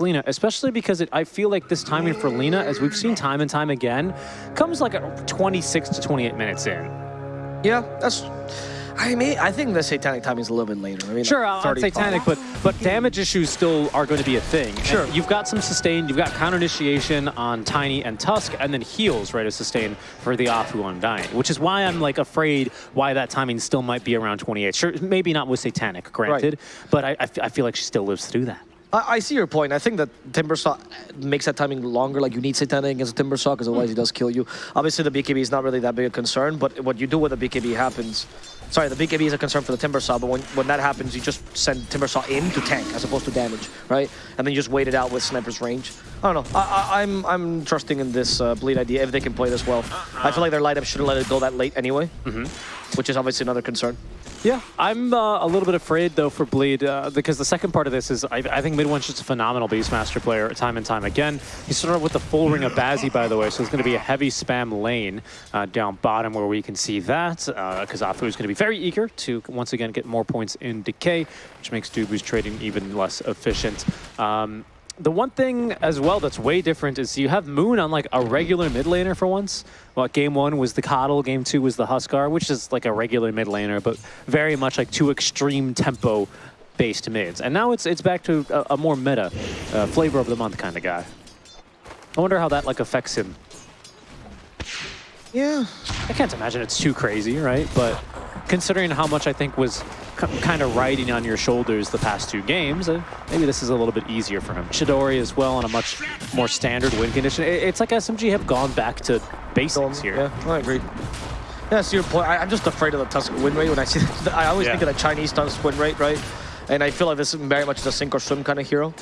Lina, especially because it, I feel like this timing for Lina, as we've seen time and time again, comes like 26 to 28 minutes in. Yeah, that's. I mean, I think the satanic timing is a little bit later. I mean, Sure, like I'll satanic, but but damage issues still are going to be a thing. And Sure. you've got some sustain, you've got counter initiation on Tiny and Tusk, and then heals, right, as sustain for the Afu Undying, which is why I'm like afraid why that timing still might be around 28. Sure, maybe not with satanic, granted, but I, I f- I feel like she still lives through that. I, I see your point. I think that Timbersaw makes that timing longer. Like you need satanic against a Timbersaw because otherwise he does kill you. Obviously the BKB is not really that big a concern, but what you do with the BKB happens. Sorry, the BKB is a concern for the Timbersaw, but when, when that happens, you just send Timbersaw in to tank as opposed to damage, right? And then you just wait it out with Sniper's range. I don't know. I, I, I'm I'm trusting in this uh, bleed idea if they can play this well. I feel like their light up shouldn't let it go that late anyway, which is obviously another concern. Yeah, I'm uh, a little bit afraid though for Bleed uh, because the second part of this is I, I think Mid One's just a phenomenal Beastmaster player time and time again. He started with the full ring of Bazzi, by the way, so it's going to be a heavy spam lane uh, down bottom where we can see that because Afu is going to be very eager to once again get more points in Decay, which makes Dubu's trading even less efficient. Um, the one thing as well that's way different is you have Moon on like a regular mid laner for once. Well, game one was the Coddle, game two was the Huskar, which is like a regular mid laner, but very much like two extreme tempo based mids. And now it's it's back to a, a more meta, uh, flavor of the month kind of guy. I wonder how that like affects him. Yeah. I can't imagine it's too crazy, right? But considering how much I think was kind of riding on your shoulders the past two games, uh, maybe this is a little bit easier for him. Chidori as well on a much more standard win condition. It- It's like SMG have gone back to basics here. Yeah, I agree. Yeah, that's your point. I, I'm just afraid of the Tusk win rate when I see. I always Yeah. think of the Chinese Tusk win rate, right? And I feel like this is very much the sink or swim kind of hero.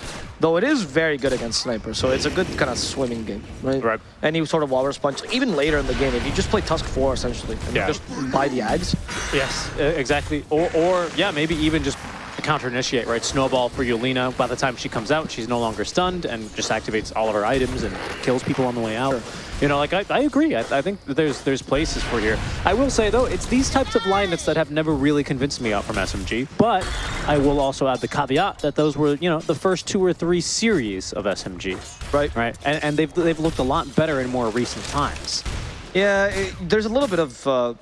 Though it is very good against Sniper, so it's a good kind of swimming game, right? Right. Any sort of walrus punch, even later in the game, if you just play Tusk 4 essentially, and Yeah. you just buy the ads, Yes, exactly. Or, or yeah, maybe even just counter initiate, right? Snowball for Yulina. By the time she comes out, she's no longer stunned and just activates all of her items and kills people on the way out. You know, like I, I agree. I, I think that there's there's places for here. I will say though, it's these types of lineups that have never really convinced me out from SMG. But I will also add the caveat that those were you know the first two or three series of SMG, right? right? And, and they've they've looked a lot better in more recent times. Yeah, it, there's a little bit of uh,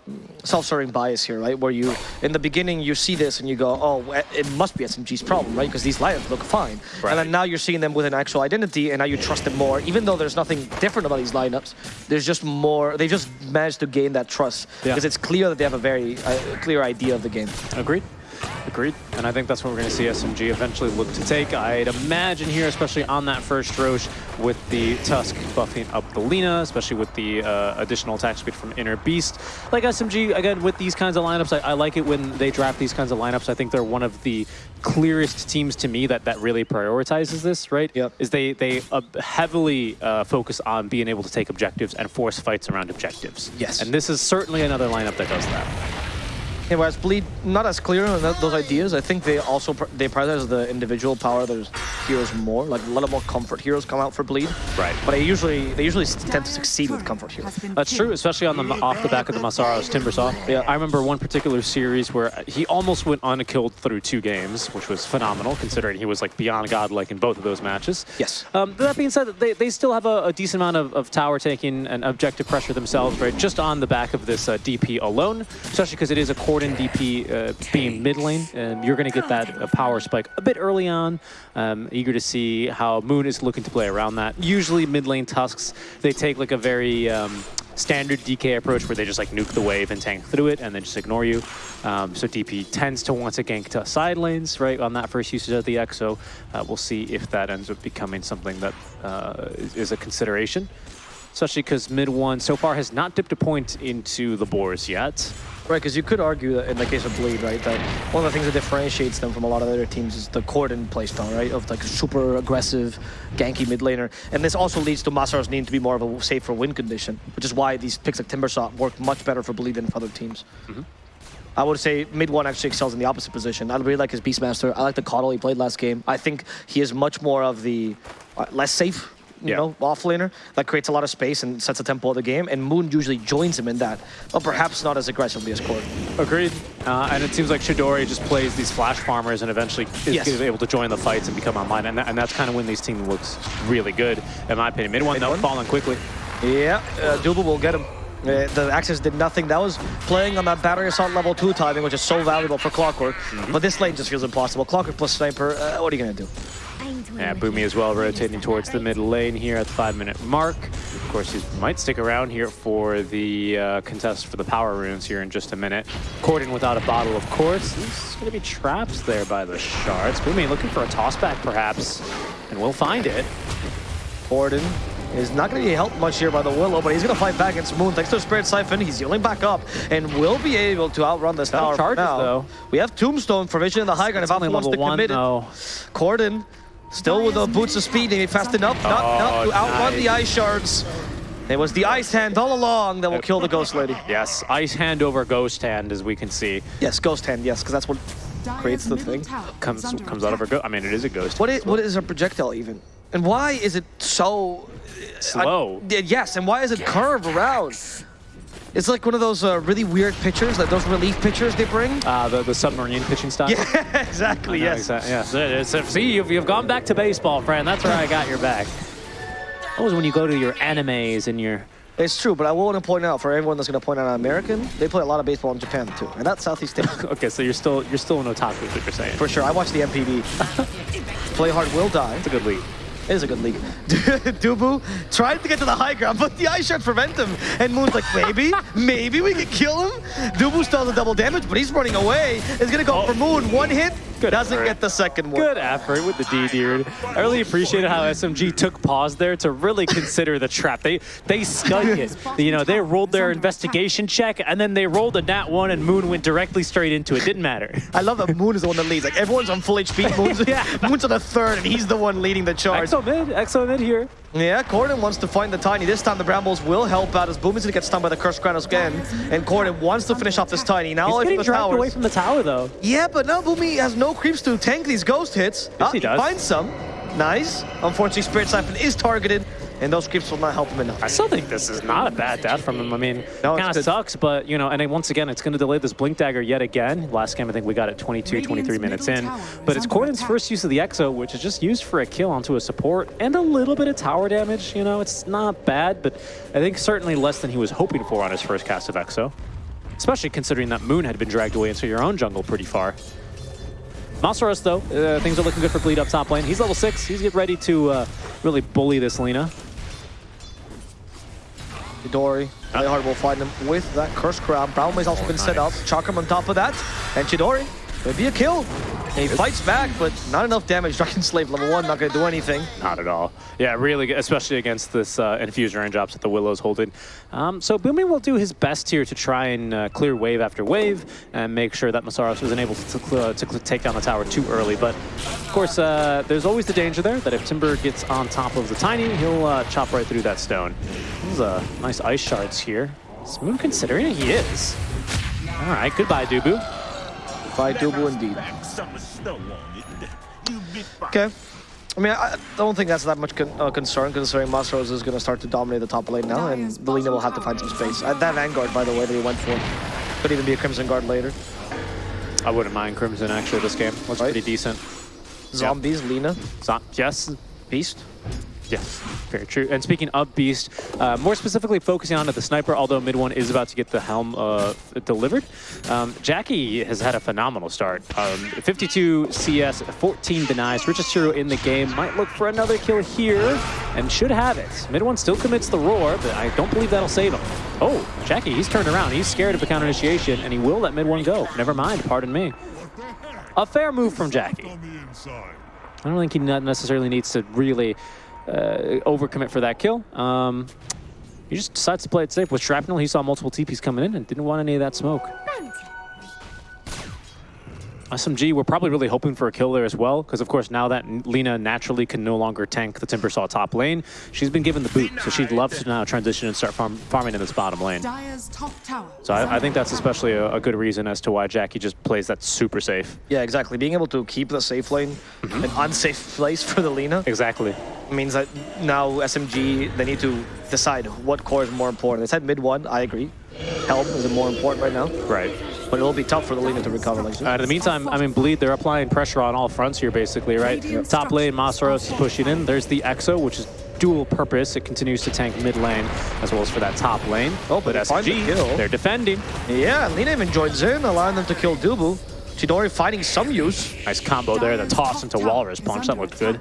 self-serving bias here, right? Where you, in the beginning, you see this and you go, oh, it must be SMG's problem, right? Because these lineups look fine. Right. And then now you're seeing them with an actual identity and now you trust them more. Even though there's nothing different about these lineups, there's just more, they've just managed to gain that trust. Yeah. Because it's clear that they have a very uh, clear idea of the game. Agreed. Agreed. And I think that's what we're going to see SMG eventually look to take. I'd imagine here, especially on that first Rosh, with the Tusk buffing up the Lina, especially with the uh, additional attack speed from Inner Beast. Like SMG, again, with these kinds of lineups, I, I like it when they draft these kinds of lineups. I think they're one of the clearest teams to me that, that really prioritizes this, right? Yep. Is they, they uh, heavily uh, focus on being able to take objectives and force fights around objectives. Yes. And this is certainly another lineup that does that. Yeah, whereas Bleed, not as clear on that, those ideas. I think they also pr- they prioritize the individual power of their heroes more. Like a lot of more comfort heroes come out for Bleed. Right. But they usually they usually tend to succeed with comfort heroes. That's true, especially on the off the back of the Masaros Timbersaw. Yeah. I remember one particular series where he almost went unkilled through two games, which was phenomenal considering he was like beyond godlike in both of those matches. Yes. Um, that being said, they, they still have a, a decent amount of, of tower taking and objective pressure themselves, right? Just on the back of this uh, DP alone, especially because it is a Corden DP uh, being mid lane. Um, you're going to get that uh, power spike a bit early on. Um, eager to see how Moon is looking to play around that. Usually mid lane Tusks, they take like a very um, standard DK approach where they just like nuke the wave and tank through it and then just ignore you. Um, so DP tends to want to gank to side lanes, right, on that first usage of the EXO. Uh, we'll see if that ends up becoming something that uh, is, is a consideration. Especially because mid one so far has not dipped a point into the boars yet. Right, because you could argue that in the case of Bleed, right, that one of the things that differentiates them from a lot of other teams is the cordon playstyle, right, of like super aggressive, ganky mid laner. And this also leads to Masaros needing to be more of a safer win condition, which is why these picks like Timbersaw work much better for Bleed than for other teams. I would say mid one actually excels in the opposite position. I really like his Beastmaster. I like the Coddle he played last game. I think he is much more of the uh, less safe you Yeah. know, off laner that creates a lot of space and sets the tempo of the game. And Moon usually joins him in that, but perhaps not as aggressively as Cord. Agreed. Uh, and it seems like Chidori just plays these flash farmers and eventually is Yes. able to join the fights and become online. And, that, and that's kind of when these team looks really good, in my opinion. Mid one, though, falling quickly. Yeah, uh, Dubu will get him. Uh, the Axis did nothing. That was playing on that battery assault level 2 timing, which is so valuable for Clockwork. Mm-hmm. But this lane just feels impossible. Clockwork plus Sniper, uh, what are you going to do? Yeah, Boomy as well rotating towards the mid lane here at the five minute mark. Of course, he might stick around here for the uh, contest for the power runes here in just a minute. Corden without a bottle, of course. There's going to be traps there by the shards. Boomy looking for a tossback perhaps, and we'll find it. Corden is not going to be helped much here by the Willow, but he's going to fight back against Moon. Thanks to Spirit Siphon, he's healing back up and will be able to outrun this Got tower charges, now. though. We have Tombstone for Vision in the high ground. If Only Alpha wants level to one, commit it, though. Corden still with the boots of speed, maybe fast enough, not, not Oh, to outrun nice. the Ice Shards. It was the Ice Hand all along that will kill the Ghost Lady. Yes, ice hand over ghost hand, as we can see. Yes, Ghost Hand, yes, because that's what creates the thing. Comes comes out of her ghost. I mean, it is a ghost. What is, what is a projectile even? And why is it so uh, Slow. I- yes, and why is it curved around? It's like one of those uh, really weird pictures, like those relief pictures they bring. Uh, the, the submarine pitching style. Yeah, exactly. Yeah, Yes. exactly. It's- it's- see, you've, you've gone back to baseball, friend. That's where I got your back. That was when you go to your animes and your. It's true, but I want to point out for everyone that's going to point out American, they play a lot of baseball in Japan too, and that's Southeast Asia Okay, so you're still you're still an otaku, is what you're saying. for sure. I watch the NPB. play hard will die. It's a good league. It is a good league. Dubu tried to get to the high ground, but the ice shard prevent him. And Moon's like, maybe, maybe we can kill him. Dubu still has double damage, but he's running away. He's gonna go for Moon. One hit, Good doesn't effort. get the second one. Good effort with the D, dude. I really appreciated how SMG took pause there to really consider the trap. They they studied it. You know, they rolled their investigation check and then they rolled a nat one and Moon went directly straight into it. Didn't matter. I love that Moon is the one that leads. Like everyone's on full HP. Moon's, Yeah. Moon's on the third, and he's the one leading the charge. Exo mid, Exo mid here. Yeah, Corden wants to find the Tiny. This time the Brambles will help out as Boom is going to get stunned by the Cursed Crown again. And Corden wants to finish off this Tiny. Now He's away getting from the dragged towers. away from the tower though. Yeah, but now Boomy has no creeps to tank these ghost hits. Ah, he does. finds some. Nice. Unfortunately, Spirit Siphon is targeted, and those creeps will not help him enough. I still think this is not a bad death from him. I mean, No, it's kind of sucks, but, you know, and then once again, it's going to delay this Blink Dagger yet again. Last game, I think we got it 22, 23 minutes in. But it's Corden's first use of the Exo, which is just used for a kill onto a support and a little bit of tower damage. You know, it's not bad, but I think certainly less than he was hoping for on his first cast of Exo. Especially considering that Moon had been dragged away into your own jungle pretty far. Masaros, though, uh, things are looking good for Bleed up top lane. He's level 6. He's getting ready to uh, really bully this Lina. Chidori, Playhard will find him with that Cursed Crown. Brown has also been set oh, up. nice. Chakram on top of that. And Chidori, maybe a kill. And he fights back, but not enough damage. Dragon Slave level 1, not going to do anything. Not at all. Yeah, really, good, especially against this uh, Infusion range ops that the Willow's holding. Um, so Boomy will do his best here to try and uh, clear wave after wave and make sure that Masaros wasn't able to, cl- to take down the tower too early. But, of course, uh, there's always the danger there that if Timber gets on top of the Tiny, he'll uh, chop right through that stone. These uh, nice ice shards here. Is Moon considering it? He is. All right, goodbye, Dubu. By Dubu indeed. Summer snow on it. You be fine. Okay. I mean, I I don't think that's that much con uh, concern considering Masaros is going to start to dominate the top lane now, and Belina will have to find some space. Uh, that Vanguard, by the way, that he went for, could even be a Crimson Guard later. I wouldn't mind Crimson, actually, this game. Looks Right. pretty decent. Zombies, Lina, So, yes, Beast. Yes, very true. And speaking of Beast, uh, more specifically focusing on the sniper, although mid one is about to get the helm uh, delivered, um, Jackie has had a phenomenal start. Um, 52 CS, 14 denies, richest hero in the game. Might look for another kill here and should have it. Mid one still commits the roar, but I don't believe that'll save him. Oh, Jackie, he's turned around. He's scared of a counter initiation, and he will let mid one go. Never mind, pardon me. A fair move from Jackie. I don't think he necessarily needs to really overcommit for that kill. Um, he just decides to play it safe. With Shrapnel, he saw multiple TPs coming in and didn't want any of that smoke. SMG, we're probably really hoping for a kill there as well, because of course now that Lina naturally can no longer tank the Timbersaw top lane, she's been given the boot, so she'd love to now transition and start farm farming in this bottom lane. Dyer's top tower. So I, I think that's especially a, a good reason as to why Jackie just plays that super safe. Yeah, exactly. Being able to keep the safe lane mm-hmm. an unsafe place for the Lina. Exactly. means that now SMG, they need to decide what core is more important. They said mid one, I agree. Helm is it more important right now, Right. but it'll be tough for the Lina to recover like Uh, in the meantime, I mean, Bleed, they're applying pressure on all fronts here, basically, right? Top lane, Masaros is pushing in. There's the Exo, which is dual purpose. It continues to tank mid lane, as well as for that top lane. Oh, but but SG, the kill. they're defending. Yeah, Lina even joins in, allowing them to kill Dubu. Chidori finding some use. Nice combo there, the toss into Walrus Punch. That looked good.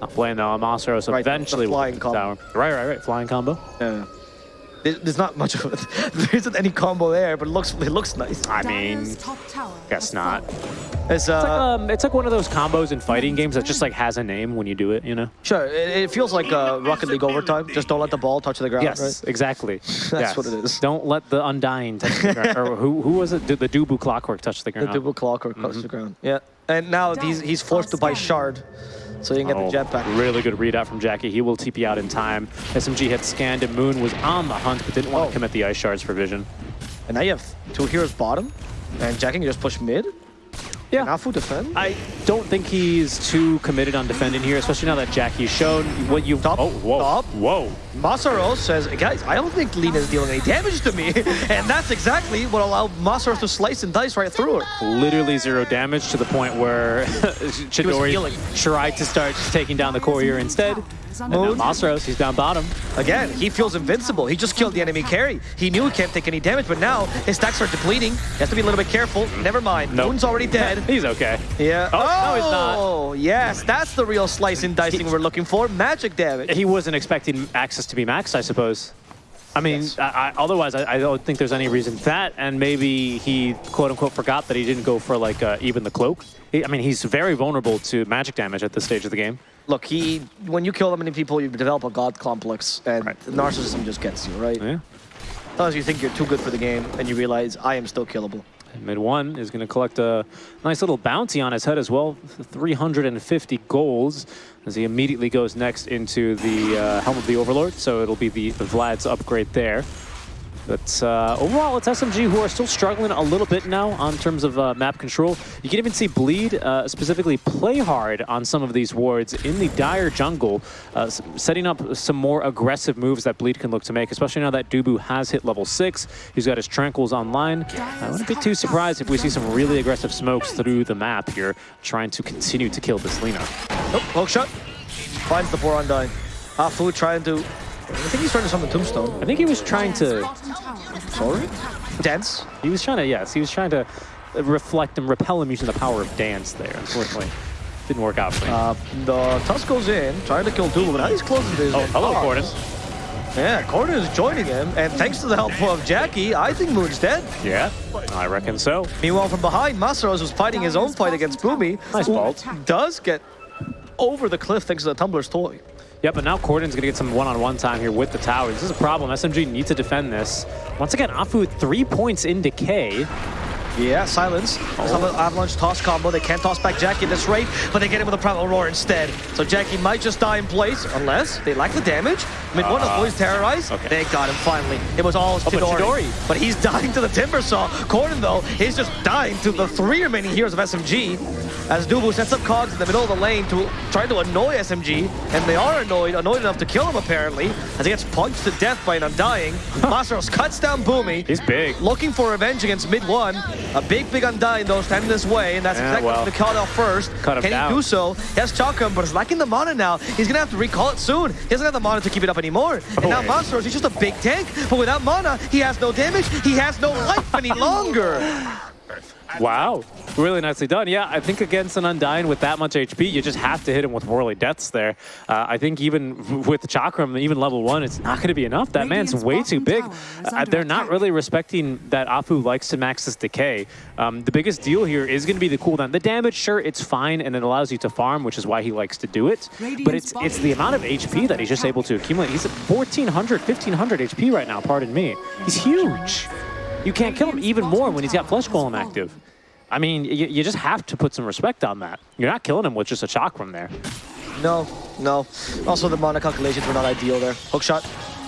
Not playing though, Masaros Right, eventually will flying take combo. down. Right, right, right. Flying combo. Yeah. There- There's not much of it. There isn't any combo there, but it looks it looks nice. I mean, guess not. It's It's like, uh, um, it's like one of those combos in fighting games that just like has a name when you do it, you know? sure. It, it feels like uh, Rocket League overtime. Just don't let the ball touch the ground. Yes, Right? exactly. That's what it is. Don't let the Undying touch the ground. or who, who was it? The, the Dubu Clockwork touch the The ground. double clock or touch the ground. Yeah. And now he's he's forced to buy shard, so you can get Oh, the jetpack. Really good readout from Jackie. He will TP out in time. SMG had scanned and Moon was on the hunt, but didn't want Oh. to commit the ice shards for vision. And now you have two heroes bottom, and Jackie can just push mid. Yeah. Nafu defend. I don't think he's too committed on defending here, especially now that Jackie's shown what you've. Top, oh, whoa, top. whoa! Masaros says, guys, I don't think Lina is dealing any damage to me. and that's exactly what allowed Masaros to slice and dice right through her. Literally zero damage to the point where Chidori tried to start taking down the courier instead. And now he's down bottom. Again, he feels invincible. He just killed the enemy carry. He knew he can't take any damage, but now his stacks are depleting. He has to be a little bit careful. Never mind. Nope. Moon's already dead. He's okay. Yeah. Oh, no, he's not. Oh, yes. That's the real slice and dicing we're looking for. Magic damage. He wasn't expecting access to be maxed, I suppose. I mean, Yes. I, I, otherwise, I, I don't think there's any reason for that, and maybe he quote unquote forgot that he didn't go for like uh, even the cloak. He, I mean, he's very vulnerable to magic damage at this stage of the game. Look, he when you kill that many people, you develop a god complex, and Right. narcissism just gets you, right? Yeah. Sometimes you think you're too good for the game, and you realize I am still killable. Mid one is going to collect a nice little bounty on his head as well, 350 golds, as he immediately goes next into the uh, Helm of the Overlord. So it'll be the Vlad's upgrade there. But uh, overall, it's SMG who are still struggling a little bit now on terms of uh, map control. You can even see Bleed uh, specifically play hard on some of these wards in the dire jungle, uh, setting up some more aggressive moves that Bleed can look to make, especially now that Dubu has hit level 6. He's got his Tranquils online. I wouldn't be too surprised if we see some really aggressive smokes through the map here, trying to continue to kill this Lina. Nope, poke shot. Finds the poor Undying. Afu trying to... I think he's trying to summon Tombstone. I think he was trying to Sorry? Dance. He was trying to, yes, he was trying to reflect and repel him using the power of dance there. Unfortunately, didn't work out for him. Uh, the Tusk goes in, trying to kill Dubu, but now he's closing to his oh, hello. Corden. Yeah, Corden is joining him, and thanks to the help of Jackie, I think Moon's dead. Yeah, I reckon so. Meanwhile, from behind, Masaros was fighting his own fight against Boomy. Nice who vault. Does get over the cliff thanks to the Tumbler's toy. Yeah, but now Corden's gonna get some one-on-one time here with the tower. This is a problem. SMG needs to defend this. Once again, Afu three points in decay. Yeah, silence. Silent Avalanche toss combo. They can't toss back Jackie at this rate, but they get him with a Primal Roar instead. So Jackie might just die in place, unless they lack the damage. Mid one Uh, boys terrorized. okay. They got him finally. It was all but Chidori. Chidori. But he's dying to the Timber Saw. Corden, though, he's just dying to the three remaining heroes of SMG. As Dubu sets up Cogs in the middle of the lane to try to annoy SMG, and they are annoyed, annoyed enough to kill him apparently, as he gets punched to death by an Undying. Masaros cuts down Boomy. He's big. Looking for revenge against mid one. A big, big Undying though standing this way, and that's Yeah, exactly well, what the call out first. cut him Can down. he do so? He has Chakram, but it's lacking the mana now. He's gonna have to recall it soon. He doesn't have the mana to keep it up anymore. And oh, now. Monstros, he's just a big tank, but without mana, he has no damage. He has no life any longer. Wow, really nicely done. Yeah, I think against an Undying with that much HP, you just have to hit him with Whirly Deaths there. Uh, I think even with the Chakram, even level one, it's not going to be enough. That man's way too big. Uh, they're not attack. really respecting that Afu likes to max this decay. Um, the biggest deal here is going to be the cooldown. The damage, sure, it's fine, and it allows you to farm, which is why he likes to do it. But it's it's the amount of HP that he's just able to accumulate. He's at 1,400, 1,500 HP right now, pardon me. He's huge. You can't kill him even more when he's got Flesh Golem active. I mean, you, you just have to put some respect on that. You're not killing him with just a chakram there. No, no. Also, the mana calculations were not ideal there. Hook shot.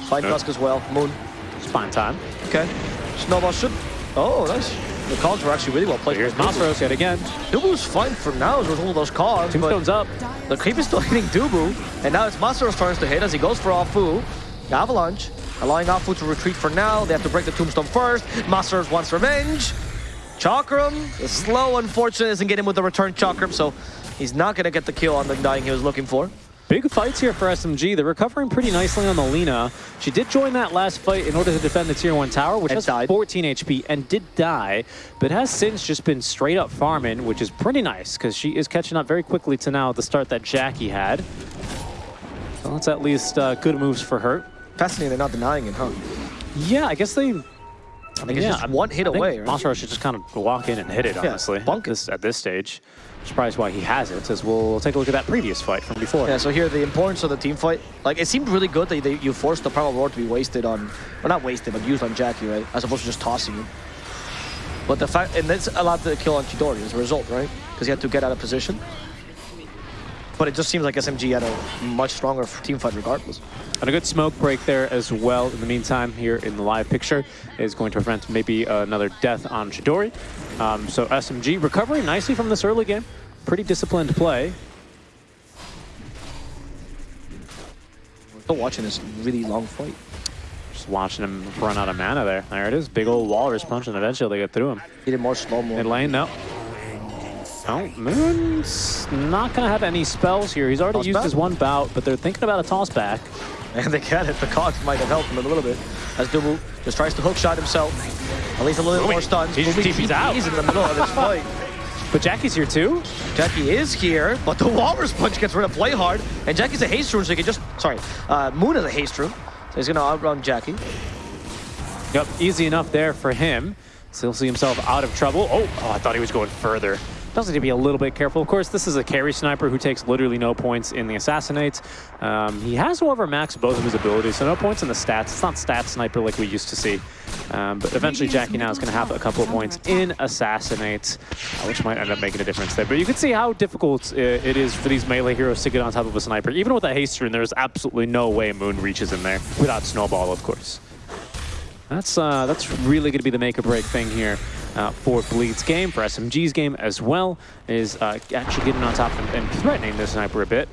Find Yeah. As well. Moon. It's fine time. Okay. Snowball should... Oh, nice. The calls were actually really well played. Here's. Masaros yet again. Dubu's fine for now with all those but Tombstone's up. the creep is still hitting Dubu, and now it's Masaro's turns to hit as he goes for Afu. Avalanche, allowing Afu to retreat for now. They have to break the Tombstone first. Masaros wants revenge. Chakram, the slow, unfortunate, doesn't get him with the return Chakram, so he's not going to get the kill on the dying he was looking for. Big fights here for SMG. They're recovering pretty nicely on the Lina. She did join that last fight in order to defend the tier 1 tower, which And has died. 14 HP and did die, but has since just been straight up farming, which is pretty nice because she is catching up very quickly to now the start that Jackie had. So that's at least uh, good moves for her. Fascinating, they're not denying it, huh? Yeah, I guess they. I Like, it's just one hit I away, right? Masaru should just kind of walk in and hit it, honestly. bunk it. this, at this stage. Surprised why he has it, as we'll take a look at that previous fight from before. Yeah, so here the importance of the team fight. Like it seemed really good that you forced the Primal Roar to be wasted on, or not wasted, but used on Jackie, right? As opposed to just tossing him. But the fact, and that's allowed the kill on Chidori as a result, right? Because he had to get out of position. But it just seems like SMG had a much stronger team fight regardless. And a good smoke break there as well. In the meantime, here in the live picture is going to prevent maybe another death on Chidori. Um, so SMG recovering nicely from this early game. Pretty disciplined play. We're still watching this really long fight. Just watching him run out of mana there. There it is. Big old walrus punch, and eventually they get through him. He did more slow-mo. Mid lane, no. Oh, Moon's not going to have any spells here. He's already Toss used back? his one bout, but they're thinking about a toss back. And they get it. The cogs might have helped him a little bit. As Dubu just tries to hook shot himself. At least a little bit Boomy. more stuns. He's, Boomy TP's out. TPs in the middle of this fight. But Jackie's here too. Jackie is here, but the Walrus Punch gets rid of Play Hard, and Jackie's a haste rune, so he can just, sorry, uh, Moon is a haste rune, so he's gonna outrun Jackie. Yep, easy enough there for him. Still see himself out of trouble. Oh, oh, I thought he was going further. Does need to be a little bit careful. Of course, this is a carry sniper who takes literally no points in the assassinates. Um, he has, however, maxed both of his abilities, so no points in the stats. It's not stat sniper like we used to see. Um, but eventually, Jackie now is going to have a couple of points in assassinates, uh, which might end up making a difference there. But you can see how difficult uh, it is for these melee heroes to get on top of a sniper. Even with that haste rune, there's absolutely no way Moon reaches in there without Snowball, of course. That's uh, that's really going to be the make or break thing here uh, for Bleed's game, for SMG's game as well, is uh, actually getting on top and, and threatening the sniper a bit.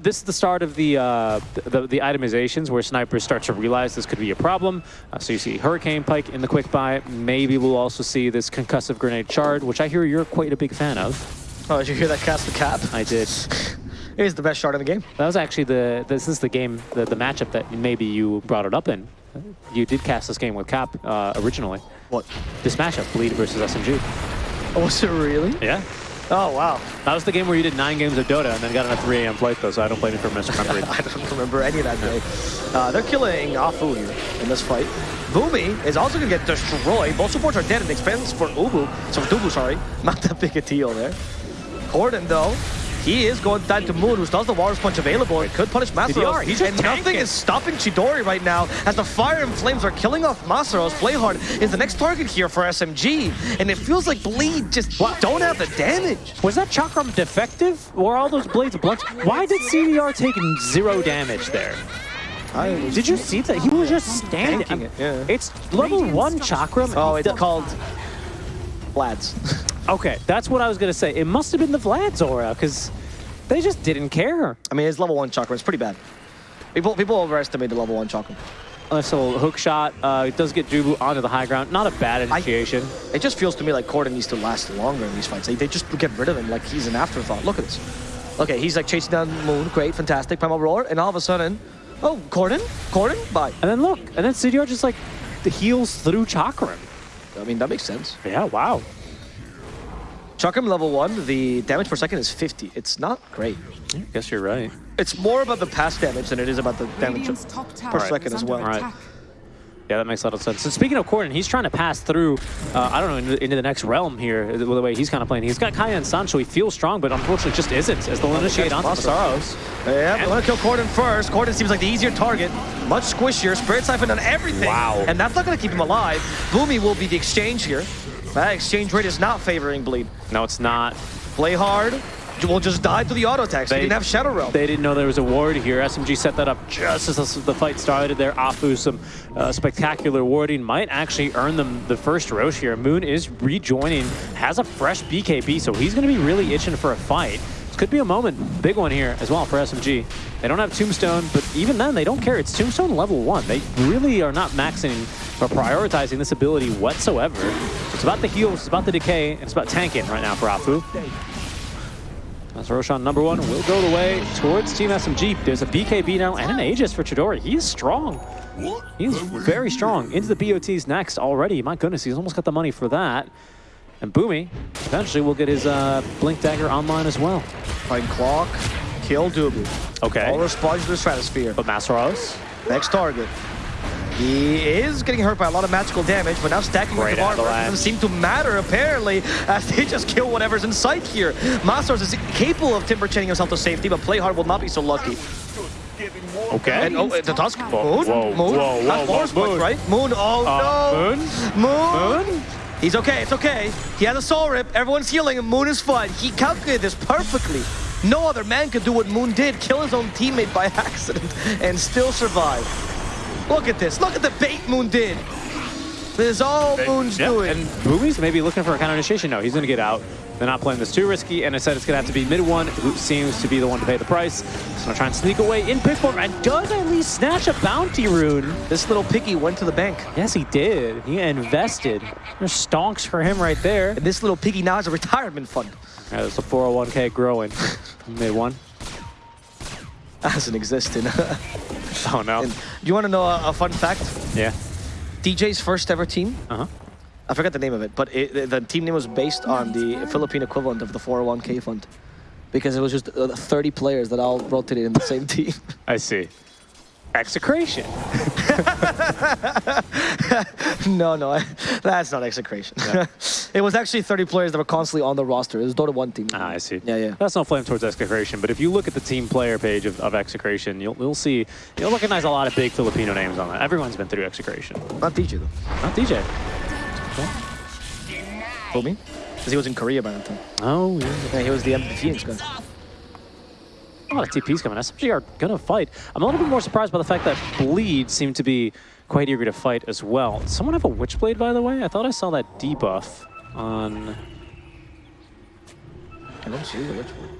This is the start of the, uh, the the itemizations where snipers start to realize this could be a problem. Uh, so you see Hurricane Pike in the quick buy. Maybe we'll also see this concussive grenade shard, which I hear you're quite a big fan of. Oh, did you hear that cast the cap? I did. It is the best shot in the game. That was actually the this is the game the, the matchup that maybe you brought it up in. You did cast this game with Cap uh, originally. What? This matchup, Bleed versus SMG. Oh, was it really? Yeah. Oh, wow. That was the game where you did nine games of Dota and then got on a 3 a.m. flight though, so I don't blame you for misremembering. I don't remember any of that day. Uh, they're killing Afu in this fight. Boomy is also going to get destroyed. Both supports are dead and expense for Ubu. So Dubu, sorry. Not that big a deal there. Corden, though, he is going down to Moon, who does the Walrus Punch available and could punish Masaros. He's just and nothing is stopping Chidori right now as the fire and flames are killing off Masaros. Playhard is the next target here for SMG. And it feels like Bleed just don't have the damage. Was that Chakram defective? Were all those blades blunt? Why did CDR take zero damage there? Did you see that? He was just standing. It, yeah. It's level one Chakram. Oh, it's called Vlad's. Okay, that's what I was going to say. It must have been the Vlad's aura, because they just didn't care. I mean, his level one chakra is pretty bad. People people overestimate the level one chakra. Nice little hook shot. Uh, it does get Dubu onto the high ground. Not a bad initiation. It just feels to me like Corden needs to last longer in these fights. They, they just get rid of him like he's an afterthought. Look at this. Okay, he's like chasing down Moon. Great, fantastic. Primal Roar. And all of a sudden, oh, Corden? Corden? Bye. and then look, and then CDR just like heals through Chakram. I mean, that makes sense. Yeah, wow. Chakram level one, the damage per second is 50. It's not great. I guess you're right. It's more about the pass damage than it is about the damage Radiant's top tower per is second as well. Right. Yeah, that makes a lot of sense. So speaking of Corden, he's trying to pass through, uh, I don't know, into, into the next realm here, the way he's kind of playing. He's got Kaya and Sancho, he feels strong, but unfortunately just isn't, as they'll initiate onto Masaros. Masaros. Yeah, we want to kill Corden first. Corden seems like the easier target. Much squishier. Spirit Siphon on everything. Wow. And that's not going to keep him alive. Boomy will be the exchange here. That exchange rate is not favoring Bleed. No, it's not. Play hard. We'll just die to the auto attacks. He They- didn't have Shadow Realm. They didn't know there was a ward here. SMG set that up just as the fight started there. Afu, some uh, spectacular warding, might actually earn them the first Rosh here. Moon is rejoining, has a fresh BKB, so he's going to be really itching for a fight. This could be a moment, big one here as well for SMG. They don't have Tombstone, but even then, they don't care. It's Tombstone level one. They really are not maxing or prioritizing this ability whatsoever. It's about the heals, it's about the decay, and it's about tanking right now for Afu. As Roshan number one will go the way towards Team SMG. There's a BKB now and an Aegis for Chidori. He is strong. He's very strong. Into the BOTs next already. My goodness, he's almost got the money for that. And Boomy eventually will get his uh, Blink Dagger online as well. Find Clock, kill Dubu. Okay. All response to the Stratosphere. But Masaros, Next target. He is getting hurt by a lot of magical damage, but now stacking Great with avalanche. doesn't seem to matter, apparently, as they just kill whatever's in sight here. Masaros is capable of Timber chaining himself to safety, but Playhard will not be so lucky. okay. And oh, the Tusk, Moon, whoa, Moon, whoa, That's whoa, Walrus Moon. Right? Moon, oh Uh, no! Moon? Moon? Moon? He's okay, it's okay. He has a soul rip, everyone's healing, and Moon is fine. He calculated this perfectly. No other man could do what Moon did, kill his own teammate by accident, and still survive. Look at this, look at the bait Moon did. This is all Moon's Yeah, doing. and Boomy's maybe looking for a counter initiation. No, he's going to get out. They're not playing this too risky, and I said it's going to have to be mid one, who seems to be the one to pay the price. So I'm trying to sneak away in pick form, and does at least snatch a bounty rune. This little piggy went to the bank. Yes, he did. He invested. There's stonks for him right there. And this little piggy now has a retirement fund. Yeah, there's a 401k growing. Mid one. Hasn't existed. Oh no. And you want to know a, a fun fact? Yeah. DJ's first ever team, Uh huh. I forgot the name of it, but it, the- the team name was based on the Philippine equivalent of the 401k fund. Because it was just uh, 30 players that all rotated in the same team. I see. Execration. no, no, that's not execration. it was actually 30 players that were constantly on the roster. It was Dota 1 team. Ah, I see. Yeah, yeah. That's no flame towards Execration, but if you look at the team player page of, of Execration, you'll, you'll see, you'll recognize a lot of big Filipino names on that. Everyone's been through Execration. Not DJ though. Not DJ. Told me? Because he was in Korea by that time. Oh, yeah. Yeah, he was the MVP guy. A lot of TPs coming. SMG are going to fight. I'm a little bit more surprised by the fact that Bleed seemed to be quite eager to fight as well. Does someone have a Witchblade, by the way? I thought I saw that debuff on... I don't see the Witchblade.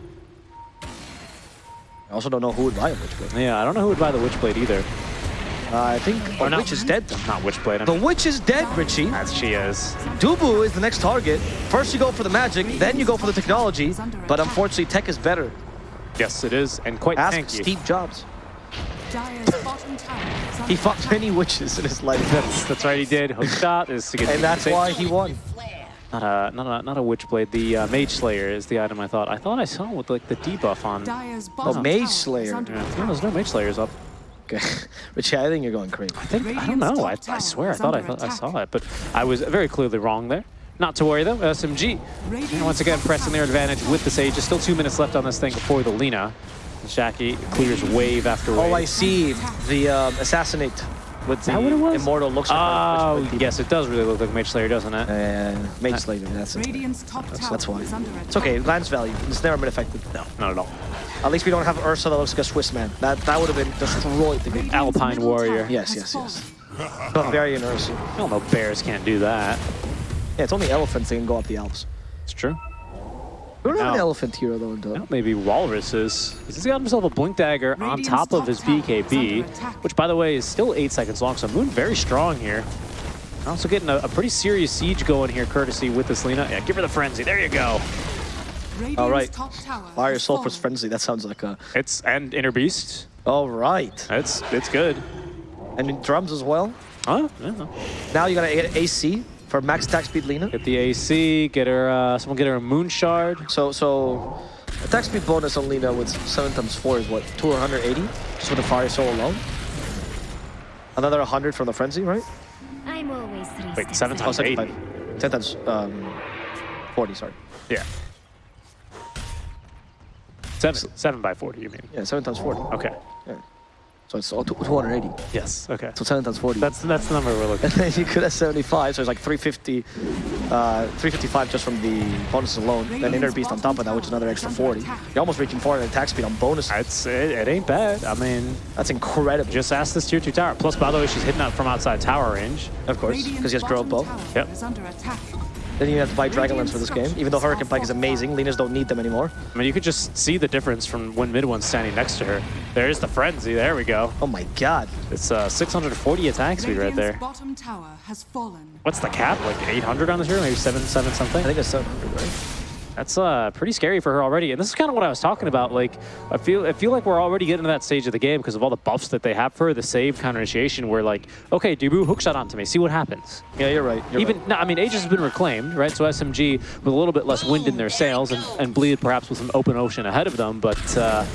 I also don't know who would buy a Witchblade. Yeah, I don't know who would buy the Witchblade either. Uh, I think Or no. Witch is dead. Not Witchblade. The Witch is dead, Richie. as she is. Dubu is the next target. First you go for the magic, then you go for the technology. But unfortunately, tech is better. Yes, it is, and quite Ask tanky. Steve Jobs. Dire's bottom tower is under He fought many witches in his life. That's, that's right, he did. Hook shot is to get and that's why he won. Not a not a not a witchblade. The uh, mage slayer is the item I thought. I thought I saw with like the debuff on. Yeah, Dire's bottom Mage Slayer. under no, there's no mage slayers up. Okay. Richie, I think you're going crazy. I think I don't know. I, I swear I thought I thought I saw it, but I was very clearly wrong there. Not to worry though. SMG and once again pressing their advantage with the Sage. There's still two minutes left on this thing before the Lina. Shaki clears wave after wave. Oh, I see. The um, assassinate with the what it was? immortal looks like Oh, Witchblade yes, it does really look like Mage Slayer, doesn't it? Uh, Mage Slayer, that's it. Radiant's top tower That's why. is under attack. It's okay, Lance value. It's never been affected. No, not at all. At least we don't have Ursa that looks like a Swiss man. That that would have been destroyed the game. Alpine warrior. Yes, yes, yes. Bavarian Ursa. I don't know. Bears can't do that. Yeah, it's only elephants that can go up the Alps. It's true. We don't have an elephant hero though in Dota. Well, maybe Walruses. He's got himself a Blink Dagger on top of his BKB, which, by the way, is still 8 seconds long, so Moon very strong here. Also getting a, a pretty serious siege going here, courtesy with this Lina. Yeah, give her the Frenzy. There you go. Radiant's All right. Fire has Sulphur's fallen. Frenzy. That sounds like a. It's And Inner Beast. All right. It's, it's good. And drums as well. Huh? Yeah. Now you gotta get AC for max attack speed Lina. Get the AC, get her, uh, someone get her a Moon Shard. So so attack speed bonus on Lina with seven times four is what? 280? Just with the fire soul alone. Another 100 from the frenzy, right? I'm always three Wait, steps seven ahead. Oh, times eight. 75. 10 times um, 40, sorry. Yeah. Seven, seven by 40, you mean? Yeah, 7 times 40. Okay. So it's all two- 280. Yes, okay. So 10 times 40. That's, that's the number we're looking and then you could have 75, so it's like 350 Uh, 355 just from the bonuses alone. Then Inner Beast on top of that, which is another extra 40. You're almost reaching 400 attack speed on bonuses. It's, it, it ain't bad. I mean, That's incredible. just ask this tier 2 tower. Plus, by the way, she's hitting up from outside tower range. of course, because he has Grow bottom Bow. tower Yep. Is under attack. Then you have to buy Dragonlance for this game. Even though Hurricane Pike is amazing, Linas don't need them anymore. I mean, you could just see the difference from when mid one's standing next to her. There's the frenzy. There we go. Oh my god. It's uh, 640 attack speed right there. bottom tower has fallen. What's the cap? Like 800 on this hero? Maybe 7, 7 I think it's 700, right? That's uh, pretty scary for her already. And this is kind of what I was talking about. Like, I feel I feel like we're already getting to that stage of the game because of all the buffs that they have for her, the save, counter initiation, where like, okay, Dubu, hook shot onto me, see what happens. Yeah, you're right. You're Even, right. no, I mean, Aegis has been reclaimed, right? So SMG with a little bit less wind in their sails and, and Bleed perhaps with some open ocean ahead of them, but uh,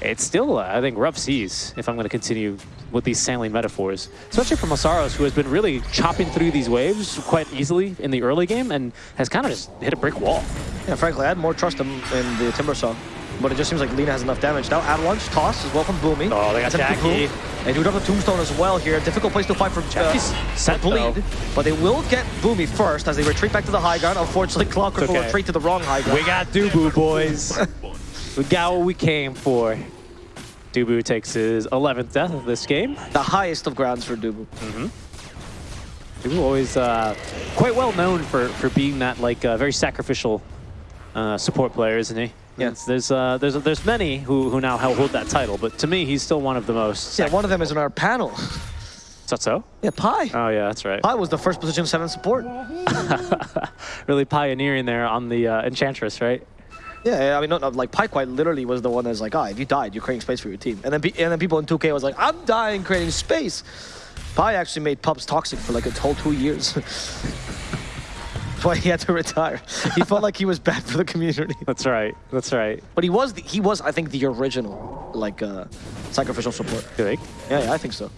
it's still, uh, I think, rough seas if I'm going to continue with these sailing metaphors. Especially for Masaros, who has been really chopping through these waves quite easily in the early game and has kind of just hit a brick wall. Yeah, frankly, I had more trust in, in the Timber Saw. But it just seems like Lina has enough damage. Now Avalanche, Toss as well from Boomy. Oh, they got Jackie. They do have a Tombstone as well here. Difficult place to fight for Jackie's uh, set, Bleed. though. But they will get Boomy first as they retreat back to the high ground. Unfortunately, Clockwork will retreat to the wrong high ground. We got Dubu, boys. we got what we came for. Dubu takes his 11th death of this game. the highest of grounds for Dubu. Dubu always uh, quite well known for, for being that like uh, very sacrificial uh, support player, isn't he? Yeah. It's- There's uh, there's there's many who who now hold that title, but to me, he's still one of the most. Yeah, one of them is in our panel. Is that so? Yeah, Pi. Oh yeah, that's right. Pi was the first position 7 support. Really pioneering there on the uh, Enchantress, right? Yeah, I mean, no, no, like Pi quite literally was the one that's like, ah, if you died, you're creating space for your team. And then, pe- and then people in 2K was like, I'm dying creating space. Pi actually made pubs toxic for like a whole two years. That's why he had to retire. He felt like he was bad for the community. That's right. That's right. But he was, the, he was, I think, the original like uh, sacrificial support. You think? Yeah, yeah, I think so.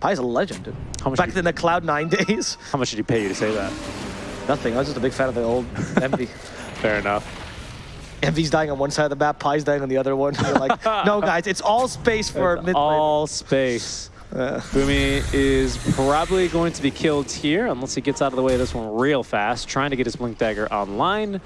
Pi's a legend, dude. How much Back in the Cloud Nine days, How much did he pay you to say that? nothing. I was just a big fan of the old Envy. Fair enough. Envy's dying on one side of the map, Pi's dying on the other one. You're like, no, guys, it's all space for mid lane. All space. Uh, Boomy is probably going to be killed here unless he gets out of the way of this one real fast. Trying to get his Blink Dagger online.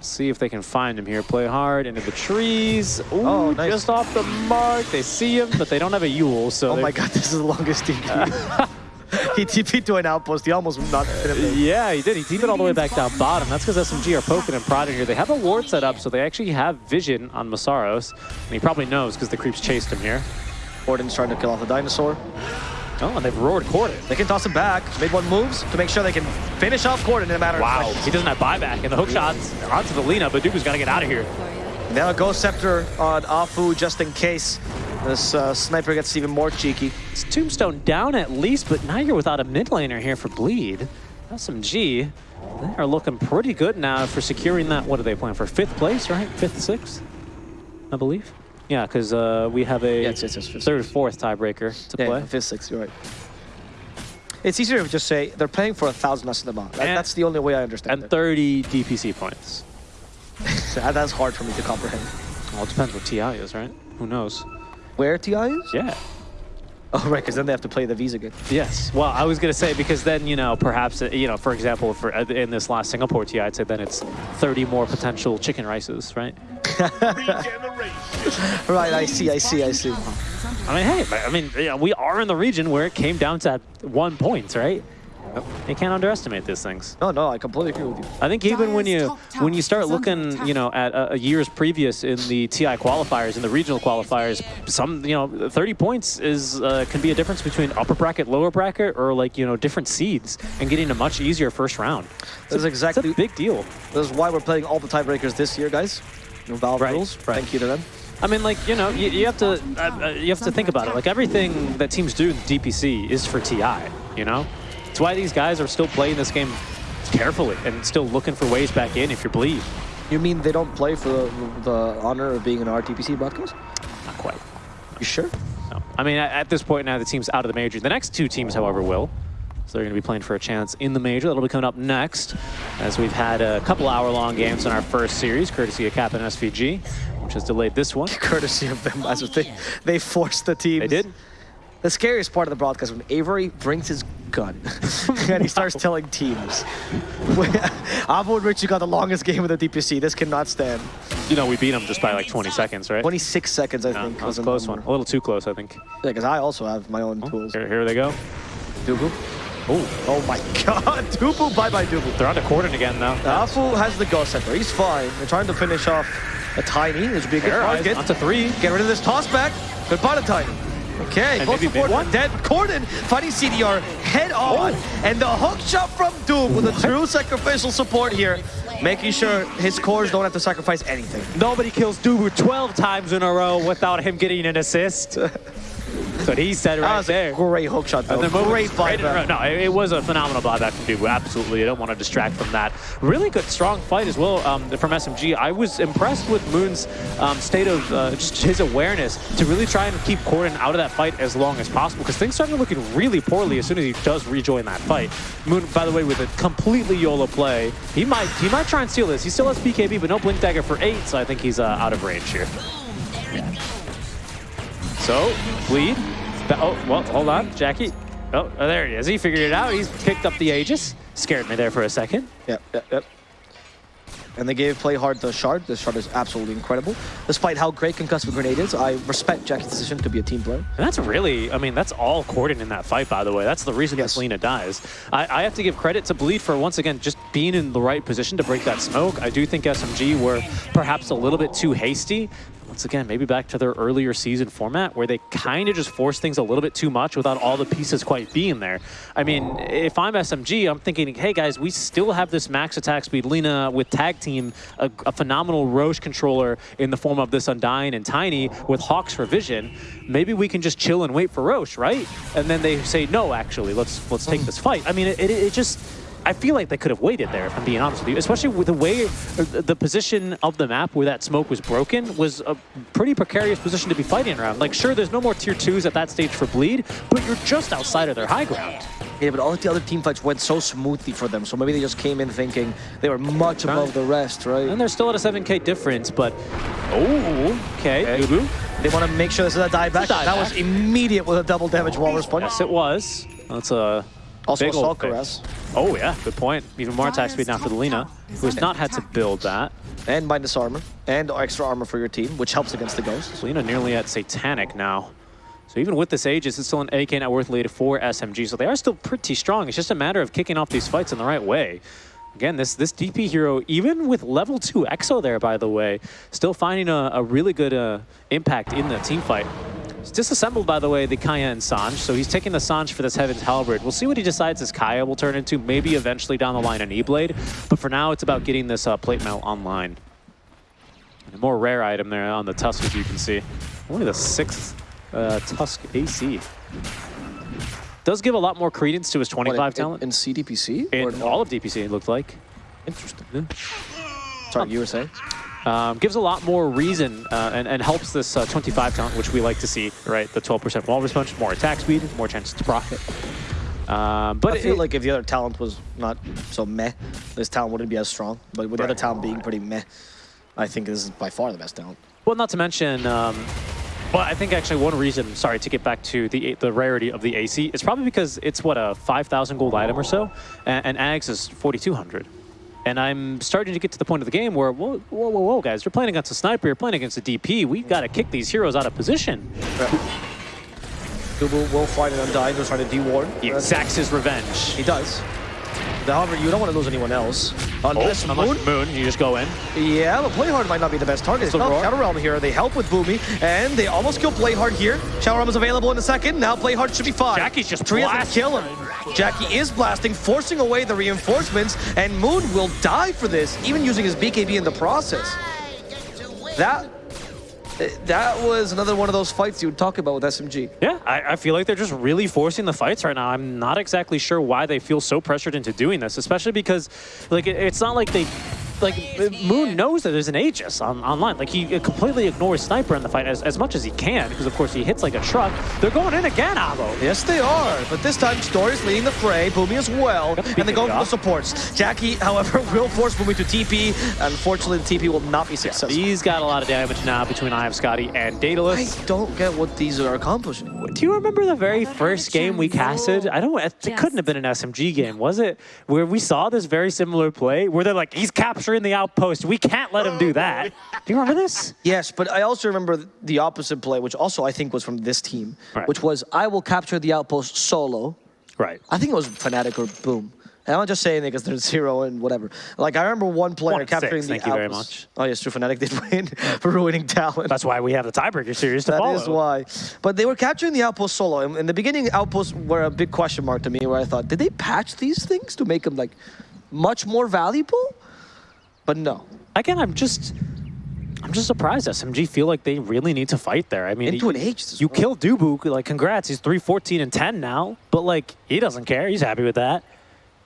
See if they can find him here. Play hard into the trees. Ooh, Oh, nice. just off the mark. They see him, but they don't have a Yule, so oh my god, this is the longest TP. he TP'd to an outpost. He almost not him. Yeah, he did. He teed it all the way back down bottom. That's because SMG are poking and prodding here. They have a ward set up, so they actually have vision on Masaros. And he probably knows because the creeps chased him here. Corden's trying to kill off the dinosaur. Oh, and they've roared Corden. They can toss him back. Made one moves to make sure they can finish off Corden in a matter of Wow, seconds. he doesn't have buyback, and the hook shots onto the Lina, but Dubu's got to get out of here. Now a Ghost Scepter on Afu just in case this uh, sniper gets even more cheeky. It's Tombstone down at least, but now you're without a mid laner here for Bleed. SMG, they are looking pretty good now for securing that. What are they playing for? Fifth place, right? Fifth, sixth, I believe. Yeah, because uh, we have a Yes, yes, yes, fifth, third, fourth tiebreaker to Yeah, play. fifth, sixth, you're right. It's easier to just say they're paying for a thousand less than the. And- that's the only way I understand it. And 30 DPC points. That- that's hard for me to comprehend. Well, it depends what TI is, right? Who knows? Where TI is? Yeah. Oh, right, because then they have to play the Visa game. Yes. Well, I was going to say because then, you know, perhaps, uh, you know, for example, for uh, in this last Singapore TI, I'd say then it's 30 more potential chicken rices, right? Right, I see, I see, I see. I mean, hey, I mean, we are in the region where it came down to one point, right? You can't underestimate these things. No, no, I completely agree with you. I think even when you when you start looking, you know, at uh, years previous in the TI qualifiers and the regional qualifiers, some, you know, 30 points is uh, can be a difference between upper bracket, lower bracket, or like you know different seeds and getting a much easier first round. This is It's a big deal. this is why we're playing all the tiebreakers this year, guys. No Valve Right, rules. right. Thank you to them. I mean, like you know, you, you have to uh, uh, you have to think about it. Like everything that teams do in DPC is for TI. You know, it's why these guys are still playing this game carefully and still looking for ways back in if you're bleed. You mean they don't play for the, the honor of being an RTPC broadcast? Not quite. You sure? No. I mean, at, this point now, the team's out of the major. The next two teams, however, will. So they're going to be playing for a chance in the major. That'll be coming up next, as we've had a couple hour-long games in our first series, courtesy of Cap and SVG, which has delayed this one. Courtesy of them, as they they forced the team. They did. The scariest part of the broadcast when Avery brings his gun. and he starts telling teams. Avo and Richie got the longest game with the DPC. This cannot stand. You know, we beat him just by like 20 seconds, right? 26 seconds, I think. that was a close one. A little too close, I think. Yeah, because I also have my own oh, tools. Here, here they go. Dubu. Oh, oh my god. Dubu, bye-bye Dubu. They're on the Corden again now. Afu has the Ghost Scepter. He's fine. They're trying to finish off a Tiny. This would be a good Terrorize target. onto three. Get rid of this toss back. Goodbye to Tiny. Okay, And maybe support. one? Dead Corden fighting CDR head on. Oh. And the hook shot from Doom with a true sacrificial support here. Making sure his cores don't have to sacrifice anything. Nobody kills Dubu 12 times in a row without him getting an assist. That's what he said That right was there. a great hook shot though. And then Great right a row. buyback. No, it, it was a phenomenal buyback from Dubu. Absolutely, I don't want to distract from that. Really good, strong fight as well um, from SMG. I was impressed with Moon's um, state of uh, just his awareness to really try and keep Corden out of that fight as long as possible because things started looking really poorly as soon as he does rejoin that fight. Moon, by the way, with a completely YOLO play, he might he might try and steal this. He still has BKB, but no Blink Dagger for eight, so I think he's uh, out of range here. So, bleed. Oh, well, hold on, Jackie. Oh, oh, there he is. He figured it out. He's picked up the Aegis. Scared me there for a second. Yep, yep, yep. And they gave Play Hard the shard. The shard is absolutely incredible. Despite how great Concussive Grenade is, I respect Jackie's decision to be a team player. And that's really, I mean, that's all Corden in that fight, by the way. That's the reason Yes. that Selena dies. I, I have to give credit to Bleed for, once again, just being in the right position to break that smoke. I do think SMG were perhaps a little bit too hasty. Once again, maybe back to their earlier season format where they kind of just force things a little bit too much without all the pieces quite being there. I mean, if I'm SMG, I'm thinking, hey guys, we still have this max attack speed. Lina with tag team, a, a phenomenal Rosh controller in the form of this Undying and Tiny with Hawks for vision. Maybe we can just chill and wait for Rosh, right? And then they say, no, actually, let's let's take hmm. this fight. I mean, it, it, it just. I feel like they could have waited there, if I'm being honest with you. Especially with the way, uh, the position of the map where that smoke was broken was a pretty precarious position to be fighting around. Like, sure, there's no more tier twos at that stage for Bleed, but you're just outside of their high ground. Yeah, but all the other team fights went so smoothly for them, so maybe they just came in thinking they were much above the rest, right? And they're still at a 7k difference, but... Oh, okay. They want to make sure this is a dieback. It's a That was immediate with a double damage walrus punch. Yes, it was. That's a Also big assault Cuirass. Oh, yeah, good point. Even more attack speed now for the Lina, who has not had to build that. And minus armor. And extra armor for your team, which helps against the ghosts. Lena nearly at Satanic now. So even with this Aegis, it's still an AK net worth lead for SMG. So they are still pretty strong. It's just a matter of kicking off these fights in the right way. Again, this this DP hero, even with level 2 EXO there, by the way, still finding a, a really good uh, impact in the team fight. He's disassembled, by the way, the Kaya and Sange, so he's taking the Sange for this Heaven's Halberd. We'll see what he decides his Kaya will turn into, maybe eventually down the line an E-Blade, but for now it's about getting this uh, plate mail online. And a more rare item there on the Tusk, as you can see. Only the sixth uh, Tusk AC. Does give a lot more credence to his 25 What, in, talent. In, in CDPC? In all of DPC, it looked like. Interesting. Sorry, you were saying? Um, gives a lot more reason uh, and, and helps this uh, 25 talent, which we like to see, right? The 12% walrus punch, more attack speed, more chances to profit. Um, but I feel it- like if the other talent was not so meh, this talent wouldn't be as strong. But with the other talent being pretty meh, I think this is by far the best talent. Well, not to mention, um, well, I think actually one reason, sorry, to get back to the the rarity of the AC, it's probably because it's, what, a 5,000 gold item or so, and, and Ags is 4,200. And I'm starting to get to the point of the game where, whoa, whoa, whoa, whoa, guys, you're playing against a sniper, you're playing against a DP, we've got to kick these heroes out of position. Dubu will find an Undying who's trying to de-ward. He exacts his revenge. He does. However, you don't want to lose anyone else. Unless oh, Unless Moon Moon, you just go in. Yeah, but Playhard might not be the best target. It's not. Shadow Realm here. They help with Boomy, and they almost kill Playhard here. Shadow Realm is available in a second. Now Playhard should be fine. Jackie's just Tree blasting. kill him. Jackie is blasting, forcing away the reinforcements, and Moon will die for this, even using his BKB in the process. That that was another one of those fights you would talk about with SMG. Yeah, I, I feel like they're just really forcing the fights right now. I'm not exactly sure why they feel so pressured into doing this, especially because like it, it's not like they like Moon knows that there's an Aegis on, online. Like he completely ignores Sniper in the fight as, as much as he can because of course he hits like a truck. They're going in again, Avo. Yes, they are. But this time, Story's leading the fray, Boomy as well, and they're going for the supports. Jackie, however, will force Boomy to TP. Unfortunately, the TP will not be successful. He's got a lot of damage now between Eye of Skadi and Daedalus. I don't get what these are accomplishing. Do you remember the very first game we casted? I don't. It couldn't have been an SMG game, was it? Where we saw this very similar play, where they're like, "He's capturing the outpost. We can't let him do oh, that." Do you remember this? Yes, but I also remember the opposite play, which also I think was from this team, Right. which was I will capture the outpost solo. Right. I think it was Fnatic or Boom. And I'm not just saying it because they're zero and whatever. Like, I remember one player One capturing six, the thank you very outpost. Oh, yes, true. Fnatic did win for ruining Talon. That's why we have the tiebreaker series to That follow. is why. But they were capturing the outpost solo. In, in the beginning, outposts were a big question mark to me, where I thought, did they patch these things to make them like much more valuable? But no. Again, I'm just. I'm just surprised SMG feel like they really need to fight there. I mean, Into an as You well. kill Dubu, like congrats, he's 3 14 and 10 now, but like he doesn't care. He's happy with that.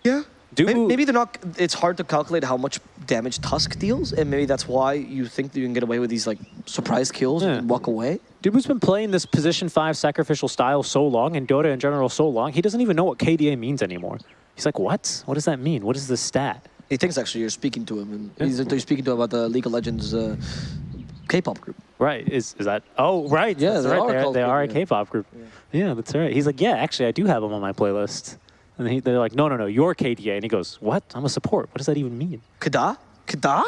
Yeah. Do- maybe, maybe they're not. It's hard to calculate how much damage Tusk deals, and maybe that's why you think that you can get away with these like surprise kills Yeah. and walk away. Dubu's been playing this position 5 sacrificial style so long, and Dota in general so long, he doesn't even know what KDA means anymore. He's like, what? What does that mean? What is this stat? He thinks actually you're speaking to him, and Yeah. he's, speaking to him about the League of Legends uh, K-pop group. Right, is is that? Oh, right. Yeah, that's they right. are They're, they are a K-pop, yeah. Group. Yeah. that's right. He's like, yeah, actually, I do have them on my playlist. And he, they're like, no, no, no, you're KDA. And he goes, what? I'm a support. What does that even mean? Kada? Kada?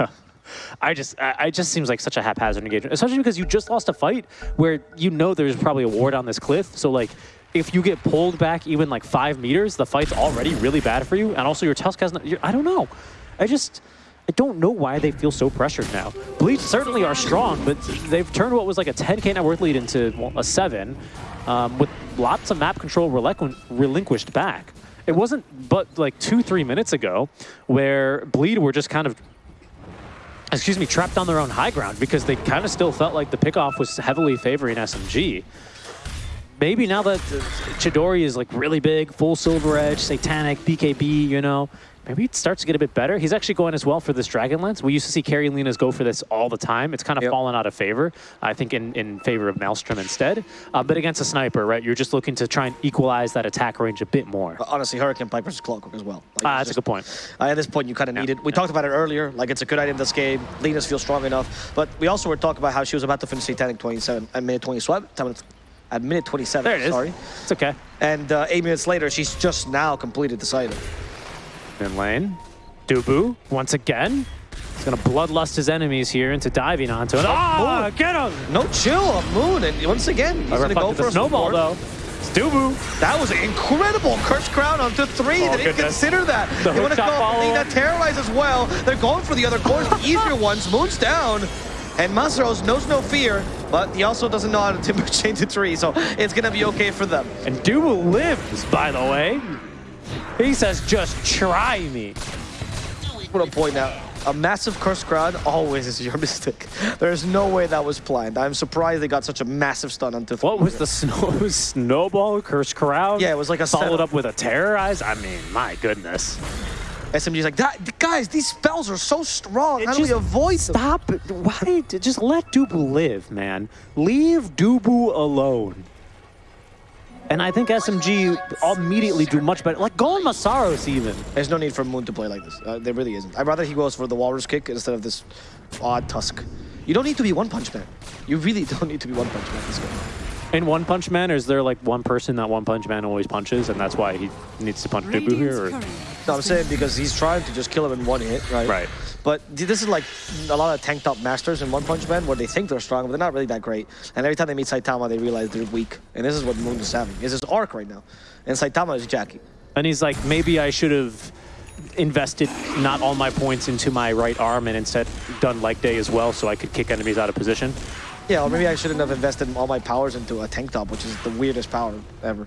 I just, I, I just seems like such a haphazard engagement, especially because you just lost a fight where you know there's probably a ward on this cliff. So like, if you get pulled back even like five meters, the fight's already really bad for you. And also your Tusk has, no, I don't know. I just, I don't know why they feel so pressured now. Bleed certainly are strong, but they've turned what was like a 10k net worth lead into well, a seven, um, with lots of map control relinqu- relinquished back. It wasn't but like two, three minutes ago where Bleed were just kind of excuse me, trapped on their own high ground because they kind of still felt like the pickoff was heavily favoring SMG. Maybe now that uh, Chidori is like really big, full Silver Edge, Satanic, BKB, you know, maybe it starts to get a bit better. He's actually going as well for this Dragon Lance. We used to see Carrie Linas go for this all the time. It's kind of Yep. fallen out of favor, I think, in, in favor of Maelstrom instead. Uh, but against a sniper, right, you're just looking to try and equalize that attack range a bit more. Honestly, Hurricane Piper's Clockwork as well. Like, Ah, it's that's a good point. Uh, at this point, you kind of need it. We talked about it earlier. Like, it's a good item in this game. Linas feel strong enough. But we also were talking about how she was about to finish Satanic 27 at minute 27. At minute 27, There it is. sorry. It's okay. And uh, eight minutes later, she's just now completed this item. In lane, Dubu, once again, he's going to bloodlust his enemies here into diving onto it. Ah, Moon. get him! No chill on Moon. And once again, he's going to go for the a snowball, support. though. It's Dubu. That was incredible. Curse Crown onto three. Oh, they didn't goodness. consider that. The they want to go shot follow-up. Terrorize as well. They're going for the other cores, the easier ones. Moon's down. And Masaros knows no fear, but he also doesn't know how to timber chain to three, so it's going to be okay for them. And Dubu lives, by the way. He says, just try me. I want to point out, a massive Curse Crown always is your mistake. There's no way that was planned. I'm surprised they got such a massive stun onto three. What was the snow snowball curse Crown? Yeah, it was like a followed setup. up with a terrorize. I mean, my goodness. SMG's like, that, guys, these spells are so strong. It How do we just- avoid them? Stop. it. Why? Just let Dubu live, man. Leave Dubu alone. And I think SMG immediately do much better. Like, go on Masaros even. There's no need for Moon to play like this. Uh, there really isn't. I'd rather he goes for the Walrus kick instead of this odd Tusk. You don't need to be One Punch Man. You really don't need to be One Punch Man this game. In One Punch Man, is there like one person that One Punch Man always punches, and that's why he needs to punch Dubu here? Or? No, I'm saying because he's trying to just kill him in one hit, right? Right. But this is like a lot of tank top masters in One Punch Man where they think they're strong, but they're not really that great. And every time they meet Saitama, they realize they're weak. And this is what Moon is having. Is his arc right now. And Saitama is Jackie. And he's like, maybe I should have invested not all my points into my right arm and instead done leg day as well so I could kick enemies out of position. Yeah, or maybe I shouldn't have invested all my powers into a tank top, which is the weirdest power ever.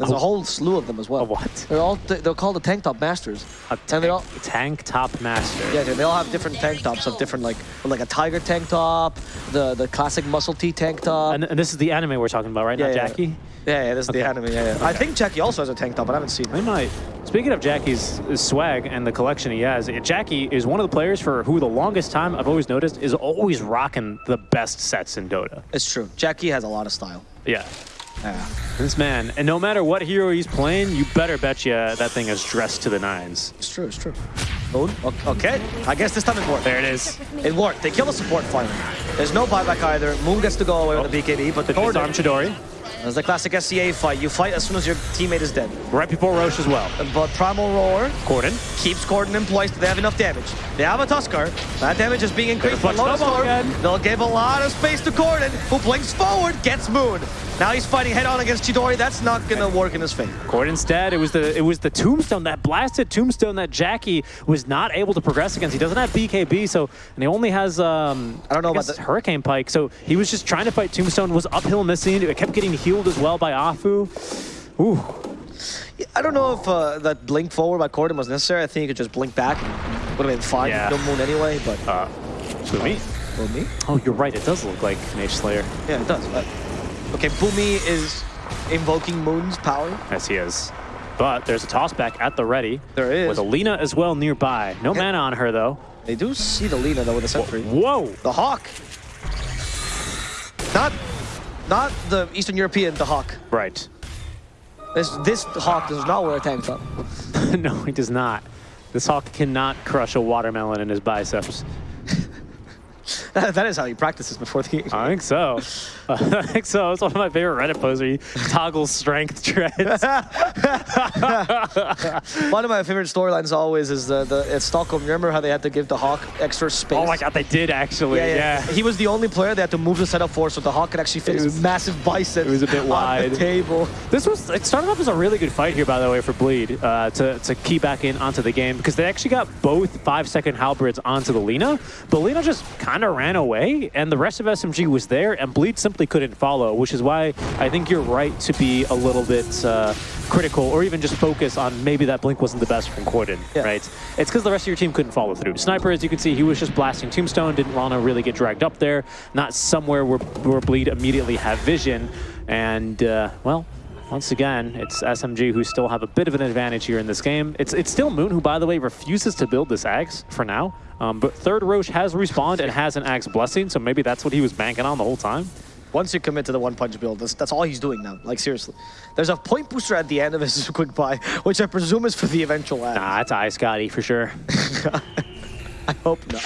There's a oh. whole slew of them as well. A what? They're all they're called the tank top masters. A and tank, they all tank top master. yeah, they they all have different tank tops of different like like a tiger tank top, the the classic muscle tee tank top. And, and this is the anime we're talking about, right? yeah, Not yeah. Jackie? Yeah, yeah, this is the anime. Yeah, yeah. I think Jackie also has a tank top, but I haven't seen it. might. Speaking of Jackie's swag and the collection he has, Jackie is one of the players for who the longest time I've always noticed is always rocking the best sets in Dota. It's true. Jackie has a lot of style. Yeah. Yeah. This man, and no matter what hero he's playing, you better bet you that thing is dressed to the nines. It's true. It's true. Oh, Moon. Okay. I guess this time it worked. There it is. It worked. They kill the support finally. There's no buyback either. Moon gets to go away with the oh. BKB, but The Corden, arm Chidori, It's the classic SCA fight. You fight as soon as your teammate is dead. right before Rosh as well. But Primal Roar Corden, keeps Corden in place. They have enough damage. They have a Tusker. That damage is being increased by Lotus Storm. They'll give a lot of space to Corden, who blinks forward, gets Moon. Now he's fighting head-on against Chidori. That's not gonna work in his favor. Corden's dead. It was the it was the tombstone, that blasted tombstone that Jackie was not able to progress against. He doesn't have BKB, so and he only has um I don't know about guess the- Hurricane Pike. So he was just trying to fight Tombstone, was uphill missing. It kept getting healed as well by Afu. Ooh. I don't know if uh, that blink forward by Corden was necessary. I think he could just blink back. Would have been fine. Yeah. No Moon anyway, but Uh Boomy. Boomy? Oh, you're right. It does look like an Mage Slayer. Yeah, it does. Uh, okay, Boomy is invoking Moon's power. Yes, he is. But there's a toss back at the ready. There is. With Alina as well nearby. No Yeah. mana on her though. They do see the Lina though with the sentry. Whoa! The Hawk. Not, not the Eastern European the Hawk. Right. This this Hawk does not wear a tank top. no, he does not. This hawk cannot crush a watermelon in his biceps. That, that is how he practices before the game. I think so. I think so. It's one of my favorite Reddit posts where he toggles strength treads. One of my favorite storylines always is the, the at Stockholm. Remember how they had to give the Hawk extra space? oh my god, they did actually. Yeah, Yeah. yeah. He was the only player they had to move the setup for so the Hawk could actually fit It his massive biceps it was a bit wide. the table. This was it started off as a really good fight here, by the way, for Bleed uh, to to key back in onto the game because they actually got both five second halberds onto the Lina, but Lina just kind of ran away, and the rest of SMG was there, and Bleed simply couldn't follow, which is why I think you're right to be a little bit uh, critical or even just focus on maybe that blink wasn't the best from Corden, Yeah. right? It's because the rest of your team couldn't follow through. Sniper, as you can see, he was just blasting Tombstone, didn't want to really get dragged up there, not somewhere where, where Bleed immediately have vision, and uh, well. Once again, it's SMG who still have a bit of an advantage here in this game. It's it's still Moon who, by the way, refuses to build this Axe for now. Um, but third Rosh has respawned and has an Axe Blessing, so maybe that's what he was banking on the whole time. Once you commit to the one punch build, that's, that's all he's doing now. Like seriously, there's a point booster at the end of his quick buy, which I presume is for the eventual ad. Nah, it's Ice Scotty for sure. I hope not.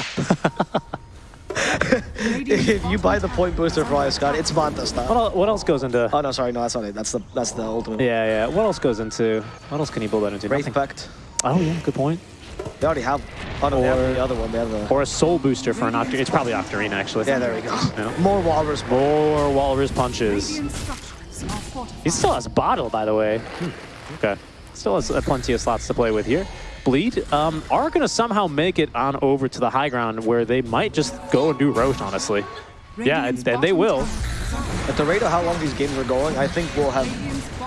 if you buy the point booster for Ice Scott, it's Manta What, what else goes into... Oh no, sorry, no, that's not it. That's the that's the ultimate. Yeah, yeah. What else goes into... What else can you build that into? Wraith. Pact. Oh, yeah, good point. They already have. Oh no, they have the other one. They have the. Or a Soul Booster for an Octarine. It's probably Octarine, actually. Yeah, there we go. Yeah. More Walrus. More Walrus Punches. Radiant structures are fortified. He still has Bottle, by the way. Hmm, Okay. Still has uh, plenty of slots to play with here. Bleed um, are going to somehow make it on over to the high ground where they might just go and do Rosh, honestly. Yeah, and, and they will. tower is under At the rate of how long these games are going, I think we'll have.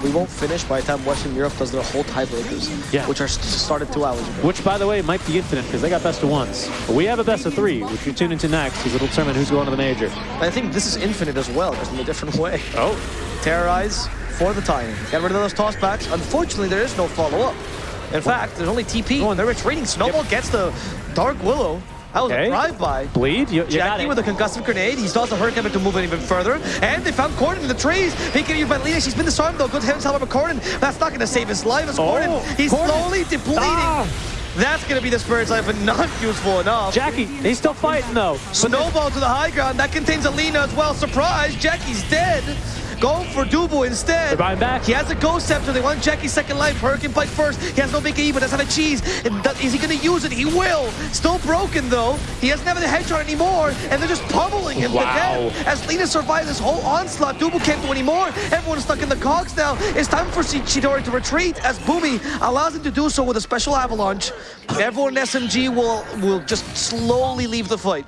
We won't finish by the time Western Europe does their whole tiebreakers. Yeah. Which are started two hours ago. Which, by the way, might be infinite because they got best of ones. But we have a best of three, which you tune into next because it'll determine who's going to the major. I think this is infinite as well, just in a different way. Oh, Terrorize for the time. Get rid of those toss backs. Unfortunately, there is no follow-up. In fact, there's only TP. Oh, and- They're retreating. Snowball gets the Dark Willow. That was Okay. a drive-by. Bleed, you, you Jackie it. with a concussive grenade. He still has the Hurricane to move it even further. And they found Corden in the trees. Picking you by Lina. She's been disarmed though. Good heavens, however, Corden. That's not going to save his life as Oh, Corden. He's Corden. slowly depleting. Ah. That's going to be the Spirit's Life, but not useful enough. Jackie, he's still fighting though. Snowball to the high ground. That contains Alina as well. Surprise, Jackie's dead. Going for Dubu instead. They're back. He has a Ghost Scepter. They want Jackie's second life. Hurricane Pike first. He has no big E, but does have a cheese. And Is he going to use it? He will. Still broken, though. He doesn't have the headshot anymore, and they're just pummeling him Wow. As Lina survives this whole onslaught, Dubu can't do anymore. Everyone's stuck in the cogs now. It's time for Chi- Chidori to retreat, as Boomy allows him to do so with a special avalanche. Everyone in SMG will, will just slowly leave the fight.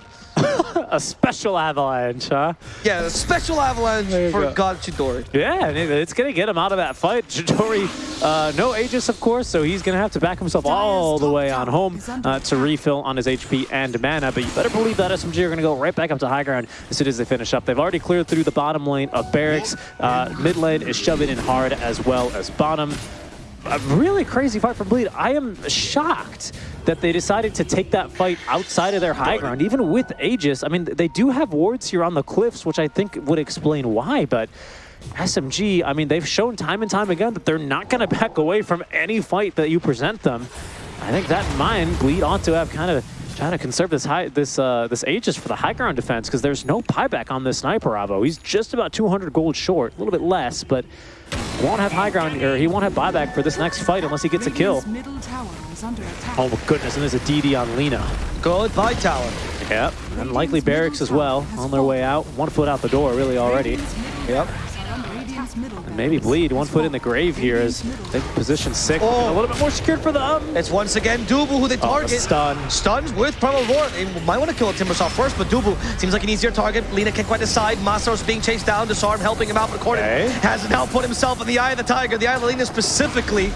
a special avalanche, huh? Yeah, a special avalanche for go. God Chidori. Yeah, it's going to get him out of that fight. Chidori, uh, no Aegis, of course, so he's going to have to back himself all the way on home uh, to refill on his HP and mana. But you better believe that SMG are going to go right back up to high ground as soon as they finish up. They've already cleared through the bottom lane of Barracks. Uh, mid lane is shoving in hard as well as bottom. A really crazy fight for Bleed. I am shocked that they decided to take that fight outside of their high ground, even with Aegis. I mean, they do have wards here on the cliffs, which I think would explain why, but SMG, I mean, they've shown time and time again that they're not going to back away from any fight that you present them. I think that in mind, Bleed ought to have kind of trying to conserve this high, this uh, this Aegis for the high ground defense because there's no buyback on this sniper Avo. He's just about 200 gold short, a little bit less, but won't have high ground or he won't have buyback for this next fight unless he gets a kill. Radiant's middle tower is under attack. Oh my goodness, and there's a DD on Lina. Go Goodbye, Tower. Yep, and likely barracks as well on their way out. One foot out the door, really already. Yep. barracks are under Radiant's middle And maybe bleed one foot in the grave here as Radiant's they position six. Oh. A little bit more secured for them. Um, it's once again Dubu who they Oh, the target. stun. Stuns with Primal Roar. They might want to kill a Timbersaw first, but Dubu seems like an easier target. Lina can't quite decide. Masaro's being chased down. Disarm helping him out, but Corden Okay. has now put himself in the eye of the tiger, the eye of Lina specifically.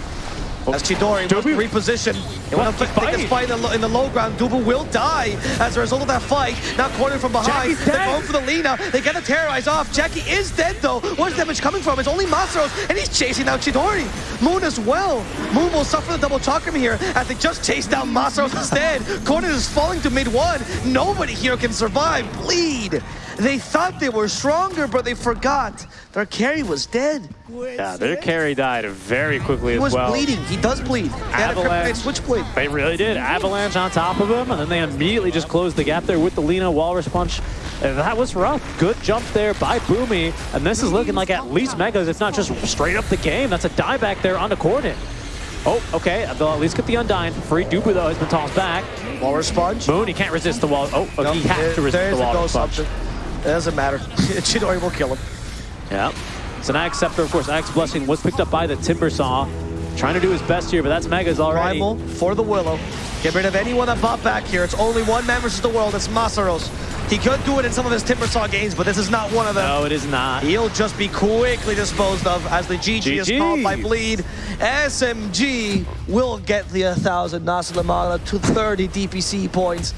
As Chidori wants Dubu. reposition. They want to He's take this fight in the, low, in the low ground. Dubu will die as a result of that fight. Now cornered from behind. Jackie's They're dead. going for the Lina. They get the terrorize off. Jackie is dead though. Where's damage coming from? It's only Masaros, and he's chasing down Chidori. Moon as well. Moon will suffer the double chakram here as they just chase down Masaros instead. Corden is falling to mid one. Nobody here can survive. Bleed. They thought they were stronger, but they forgot their carry was dead. Yeah, their carry died very quickly He as was bleeding. He does bleed. They had a Avalanche. switchblade. They really did. Avalanche on top of him, and then they immediately just closed the gap there with the Lina Walrus Punch. And that was rough. Good jump there by Boomy, and this is looking like at least Megas, if not just straight up the game. That's a die back there the Corden. Oh, okay. They'll at least get the Undying for free. Dubu, though, has been tossed back. Walrus sponge. Moon, he can't resist the wall. Oh, No, he has to resist the ghost punch. option. It doesn't matter. Chidori will kill him. Yeah. It's an Axe Scepter, of course. Axe Blessing was picked up by the Timber Saw. Trying to do his best here, but that's Megas already. Primal for the Willow. Get rid of anyone that bought back here. It's only one man versus the world. It's Masaros. He could do it in some of his Timbersaw games, but this is not one of them. No, it is not. He'll just be quickly disposed of as the GG, is GG. called by Bleed. SMG will get the 1,000 Nasilamana to 30 DPC points.